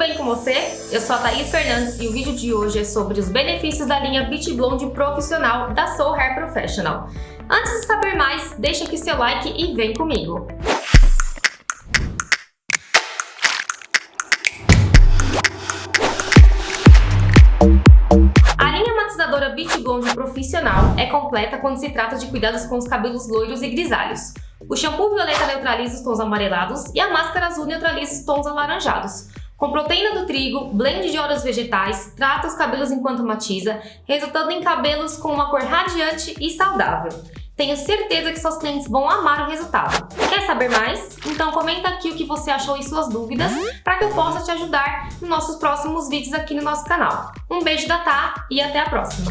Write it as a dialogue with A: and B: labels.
A: bem com você? Eu sou a Thaís Fernandes e o vídeo de hoje é sobre os benefícios da linha Beach Blonde Profissional da Soul Hair Professional. Antes de saber mais, deixa aqui seu like e vem comigo! Matizadora Beach Blonde Profissional é completa quando se trata de cuidados com os cabelos loiros e grisalhos. O shampoo violeta neutraliza os tons amarelados e a máscara azul neutraliza os tons alaranjados. Com proteína do trigo, blend de óleos vegetais, trata os cabelos enquanto matiza, resultando em cabelos com uma cor radiante e saudável. Tenho certeza que seus clientes vão amar o resultado. Quer saber mais? Então comenta aqui o que você achou e suas dúvidas para que eu possa te ajudar nos nossos próximos vídeos aqui no nosso canal. Um beijo da Tá e até a próxima!